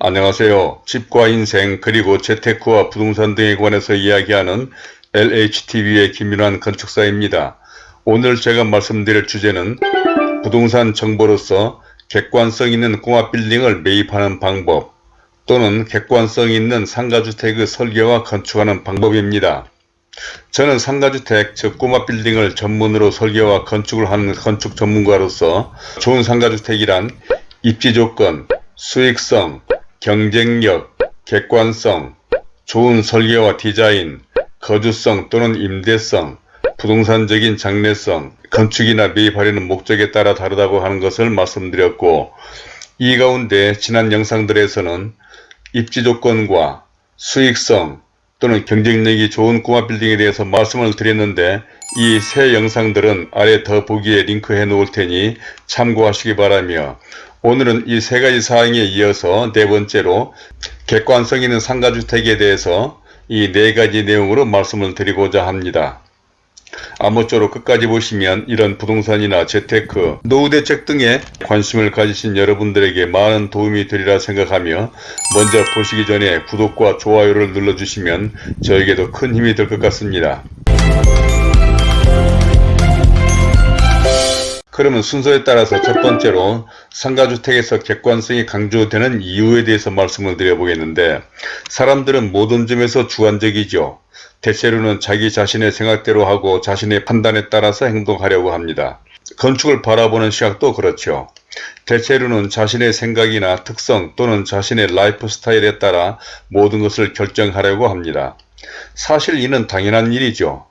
안녕하세요. 집과 인생 그리고 재테크와 부동산 등에 관해서 이야기하는 LHTV의 김윤환 건축사입니다. 오늘 제가 말씀드릴 주제는 부동산 정보로서 객관성 있는 꼬마 빌딩을 매입하는 방법 또는 객관성 있는 상가주택의 설계와 건축하는 방법입니다. 저는 상가주택 즉 꼬마 빌딩을 전문으로 설계와 건축을 하는 건축 전문가로서 좋은 상가주택이란 입지 조건, 수익성, 경쟁력, 객관성, 좋은 설계와 디자인, 거주성 또는 임대성, 부동산적인 장래성, 건축이나 매입하려는 목적에 따라 다르다고 하는 것을 말씀드렸고 이 가운데 지난 영상들에서는 입지 조건과 수익성 또는 경쟁력이 좋은 꼬마 빌딩에 대해서 말씀을 드렸는데 이 세 영상들은 아래 더 보기에 링크해 놓을 테니 참고하시기 바라며 오늘은 이 세 가지 사항에 이어서 네 번째로 객관성 있는 상가주택에 대해서 이 네 가지 내용으로 말씀을 드리고자 합니다. 아무쪼록 끝까지 보시면 이런 부동산이나 재테크, 노후대책 등에 관심을 가지신 여러분들에게 많은 도움이 되리라 생각하며 먼저 보시기 전에 구독과 좋아요를 눌러주시면 저에게도 큰 힘이 될 것 같습니다. 그러면 순서에 따라서 첫 번째로 상가주택에서 객관성이 강조되는 이유에 대해서 말씀을 드려보겠는데 사람들은 모든 점에서 주관적이죠. 대체로는 자기 자신의 생각대로 하고 자신의 판단에 따라서 행동하려고 합니다. 건축을 바라보는 시각도 그렇죠. 대체로는 자신의 생각이나 특성 또는 자신의 라이프 스타일에 따라 모든 것을 결정하려고 합니다. 사실 이는 당연한 일이죠.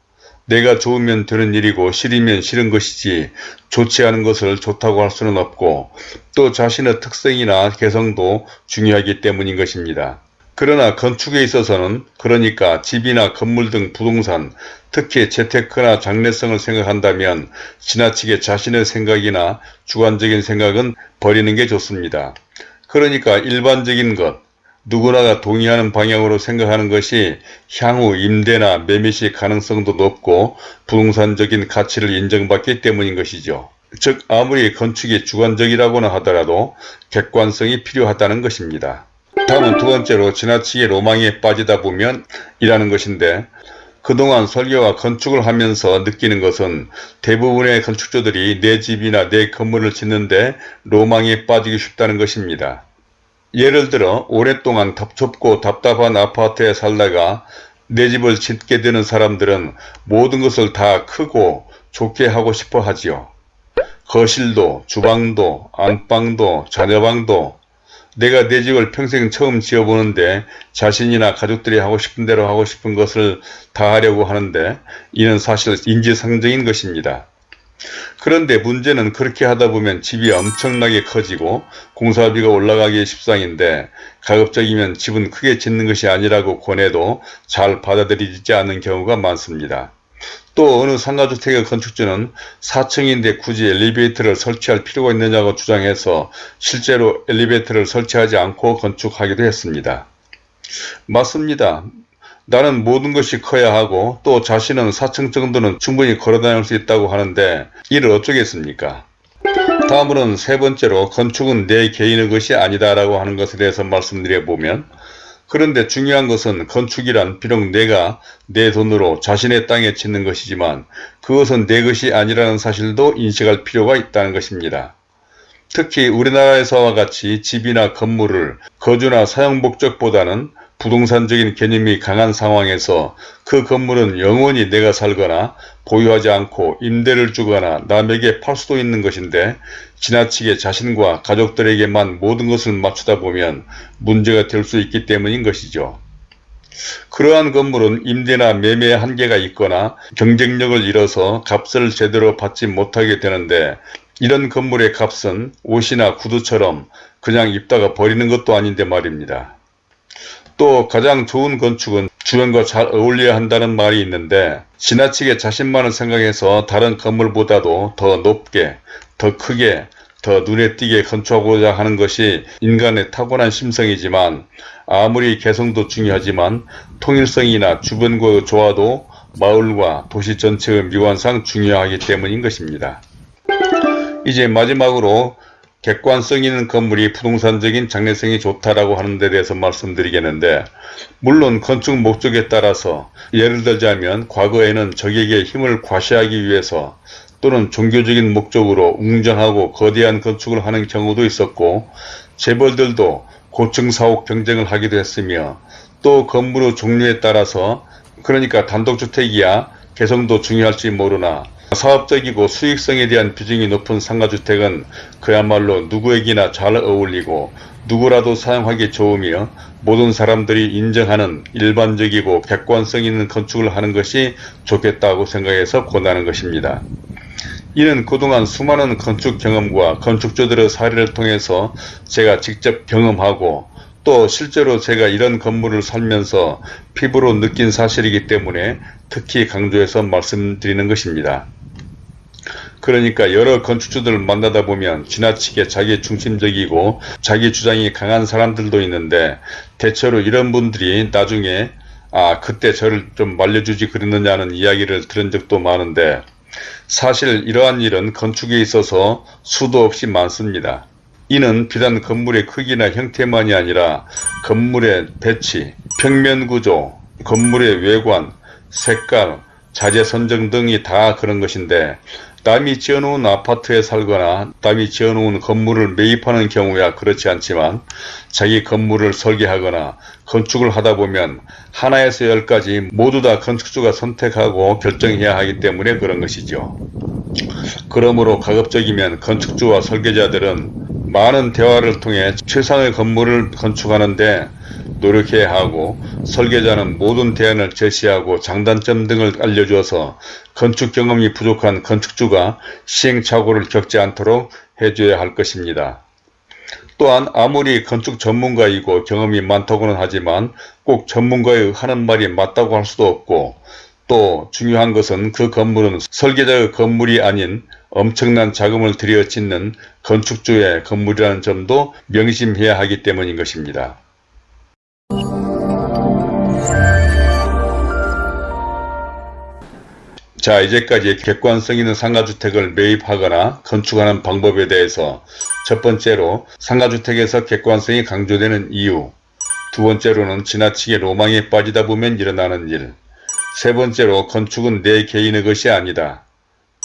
내가 좋으면 되는 일이고 싫으면 싫은 것이지 좋지 않은 것을 좋다고 할 수는 없고 또 자신의 특성이나 개성도 중요하기 때문인 것입니다. 그러나 건축에 있어서는 그러니까 집이나 건물 등 부동산 특히 재테크나 장래성을 생각한다면 지나치게 자신의 생각이나 주관적인 생각은 버리는 게 좋습니다. 그러니까 일반적인 것 누구나가 동의하는 방향으로 생각하는 것이 향후 임대나 매매시 가능성도 높고 부동산적인 가치를 인정받기 때문인 것이죠. 즉 아무리 건축이 주관적이라고는 하더라도 객관성이 필요하다는 것입니다. 다음은 두 번째로 지나치게 로망에 빠지다 보면 이라는 것인데 그동안 설계와 건축을 하면서 느끼는 것은 대부분의 건축주들이 내 집이나 내 건물을 짓는데 로망에 빠지기 쉽다는 것입니다. 예를 들어 오랫동안 덥좁고 답답한 아파트에 살다가 내 집을 짓게 되는 사람들은 모든 것을 다 크고 좋게 하고 싶어 하지요. 거실도 주방도 안방도 자녀방도 내가 내 집을 평생 처음 지어보는데 자신이나 가족들이 하고 싶은 대로 하고 싶은 것을 다 하려고 하는데 이는 사실 인지상정인 것입니다. 그런데 문제는 그렇게 하다 보면 집이 엄청나게 커지고 공사비가 올라가기 십상인데 가급적이면 집은 크게 짓는 것이 아니라고 권해도 잘 받아들이지 않는 경우가 많습니다. 또 어느 상가주택의 건축주는 4층인데 굳이 엘리베이터를 설치할 필요가 있느냐고 주장해서 실제로 엘리베이터를 설치하지 않고 건축하기도 했습니다. 맞습니다. 나는 모든 것이 커야 하고 또 자신은 4층 정도는 충분히 걸어다닐 수 있다고 하는데 이를 어쩌겠습니까? 다음으로는 세 번째로 건축은 내 개인의 것이 아니다 라고 하는 것에 대해서 말씀드려 보면 그런데 중요한 것은 건축이란 비록 내가 내 돈으로 자신의 땅에 짓는 것이지만 그것은 내 것이 아니라는 사실도 인식할 필요가 있다는 것입니다. 특히 우리나라에서와 같이 집이나 건물을 거주나 사용 목적보다는 부동산적인 개념이 강한 상황에서 그 건물은 영원히 내가 살거나 보유하지 않고 임대를 주거나 남에게 팔 수도 있는 것인데 지나치게 자신과 가족들에게만 모든 것을 맞추다 보면 문제가 될 수 있기 때문인 것이죠. 그러한 건물은 임대나 매매에 한계가 있거나 경쟁력을 잃어서 값을 제대로 받지 못하게 되는데 이런 건물의 값은 옷이나 구두처럼 그냥 입다가 버리는 것도 아닌데 말입니다. 또 가장 좋은 건축은 주변과 잘 어울려야 한다는 말이 있는데 지나치게 자신만을 생각해서 다른 건물보다도 더 높게 더 크게 더 눈에 띄게 건축하고자 하는 것이 인간의 타고난 심성이지만 아무리 개성도 중요하지만 통일성이나 주변과의 조화도 마을과 도시 전체의 미관상 중요하기 때문인 것입니다. 이제 마지막으로 객관성 있는 건물이 부동산적인 장래성이 좋다라고 하는 데 대해서 말씀드리겠는데 물론 건축 목적에 따라서 예를 들자면 과거에는 적에게 힘을 과시하기 위해서 또는 종교적인 목적으로 웅장하고 거대한 건축을 하는 경우도 있었고 재벌들도 고층 사옥 경쟁을 하기도 했으며 또 건물의 종류에 따라서 그러니까 단독주택이야 개성도 중요할지 모르나 사업적이고 수익성에 대한 비중이 높은 상가주택은 그야말로 누구에게나 잘 어울리고 누구라도 사용하기 좋으며 모든 사람들이 인정하는 일반적이고 객관성 있는 건축을 하는 것이 좋겠다고 생각해서 권하는 것입니다. 이는 그동안 수많은 건축 경험과 건축주들의 사례를 통해서 제가 직접 경험하고 또 실제로 제가 이런 건물을 살면서 피부로 느낀 사실이기 때문에 특히 강조해서 말씀드리는 것입니다. 그러니까 여러 건축주들을 만나다 보면 지나치게 자기 중심적이고 자기 주장이 강한 사람들도 있는데 대체로 이런 분들이 나중에 아 그때 저를 좀 말려주지 그랬느냐는 이야기를 들은 적도 많은데 사실 이러한 일은 건축에 있어서 수도 없이 많습니다. 이는 비단 건물의 크기나 형태만이 아니라 건물의 배치, 평면 구조, 건물의 외관, 색깔, 자재 선정 등이 다 그런 것인데 남이 지어놓은 아파트에 살거나 남이 지어놓은 건물을 매입하는 경우야 그렇지 않지만 자기 건물을 설계하거나 건축을 하다 보면 하나에서 열까지 모두 다 건축주가 선택하고 결정해야 하기 때문에 그런 것이죠. 그러므로 가급적이면 건축주와 설계자들은 많은 대화를 통해 최상의 건물을 건축하는데 노력해야 하고 설계자는 모든 대안을 제시하고 장단점 등을 알려주어서 건축 경험이 부족한 건축주가 시행착오를 겪지 않도록 해줘야 할 것입니다. 또한 아무리 건축 전문가이고 경험이 많다고는 하지만 꼭 전문가의 하는 말이 맞다고 할 수도 없고 또 중요한 것은 그 건물은 설계자의 건물이 아닌 엄청난 자금을 들여 짓는 건축주의 건물이라는 점도 명심해야 하기 때문인 것입니다. 자 이제까지 객관성 있는 상가주택을 매입하거나 건축하는 방법에 대해서 첫 번째로 상가주택에서 객관성이 강조되는 이유 두 번째로는 지나치게 로망에 빠지다 보면 일어나는 일 세 번째로 건축은 내 개인의 것이 아니다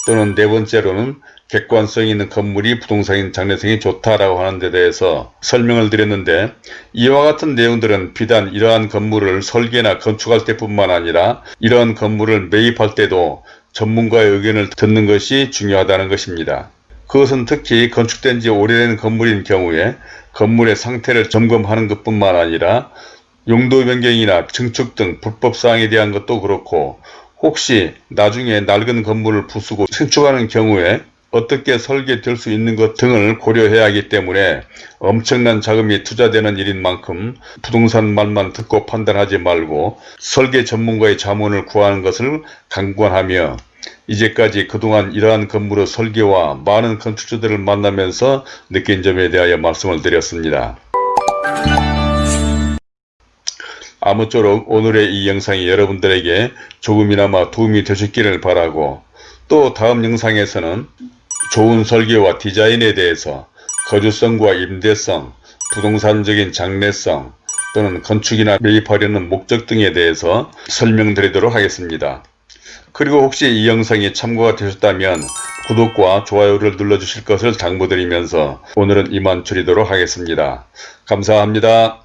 또는 네 번째로는 객관성 있는 건물이 부동산인 장래성이 좋다라고 하는 데 대해서 설명을 드렸는데 이와 같은 내용들은 비단 이러한 건물을 설계나 건축할 때뿐만 아니라 이러한 건물을 매입할 때도 전문가의 의견을 듣는 것이 중요하다는 것입니다. 그것은 특히 건축된 지 오래된 건물인 경우에 건물의 상태를 점검하는 것뿐만 아니라 용도 변경이나 증축 등 불법사항에 대한 것도 그렇고 혹시 나중에 낡은 건물을 부수고 신축하는 경우에 어떻게 설계될 수 있는 것 등을 고려해야 하기 때문에 엄청난 자금이 투자되는 일인 만큼 부동산 말만 듣고 판단하지 말고 설계 전문가의 자문을 구하는 것을 강권하며 이제까지 그동안 이러한 건물의 설계와 많은 건축주들을 만나면서 느낀 점에 대하여 말씀을 드렸습니다. 아무쪼록 오늘의 이 영상이 여러분들에게 조금이나마 도움이 되셨기를 바라고 또 다음 영상에서는 좋은 설계와 디자인에 대해서 거주성과 임대성, 부동산적인 장래성 또는 건축이나 매입하려는 목적 등에 대해서 설명드리도록 하겠습니다. 그리고 혹시 이 영상이 참고가 되셨다면 구독과 좋아요를 눌러주실 것을 당부드리면서 오늘은 이만 줄이도록 하겠습니다. 감사합니다.